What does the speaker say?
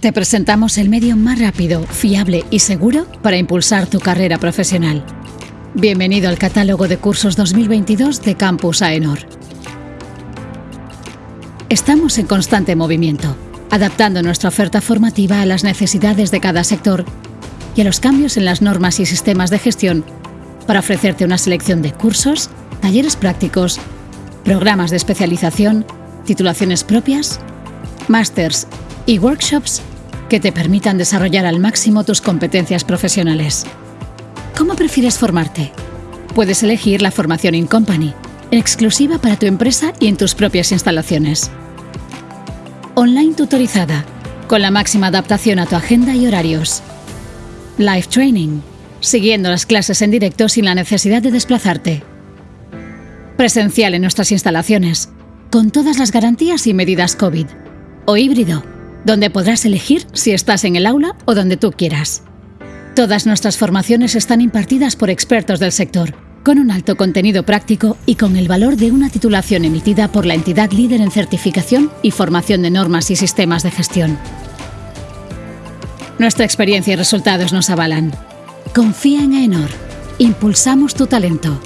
Te presentamos el medio más rápido, fiable y seguro para impulsar tu carrera profesional. Bienvenido al catálogo de cursos 2022 de Campus AENOR. Estamos en constante movimiento, adaptando nuestra oferta formativa a las necesidades de cada sector y a los cambios en las normas y sistemas de gestión para ofrecerte una selección de cursos, talleres prácticos, programas de especialización, titulaciones propias, másters y workshops que te permitan desarrollar al máximo tus competencias profesionales. ¿Cómo prefieres formarte? Puedes elegir la formación in company, exclusiva para tu empresa y en tus propias instalaciones. Online tutorizada, con la máxima adaptación a tu agenda y horarios. Live training, siguiendo las clases en directo sin la necesidad de desplazarte. Presencial en nuestras instalaciones, con todas las garantías y medidas COVID. O híbrido, donde podrás elegir si estás en el aula o donde tú quieras. Todas nuestras formaciones están impartidas por expertos del sector, con un alto contenido práctico y con el valor de una titulación emitida por la entidad líder en certificación y formación de normas y sistemas de gestión. Nuestra experiencia y resultados nos avalan. Confía en AENOR. Impulsamos tu talento.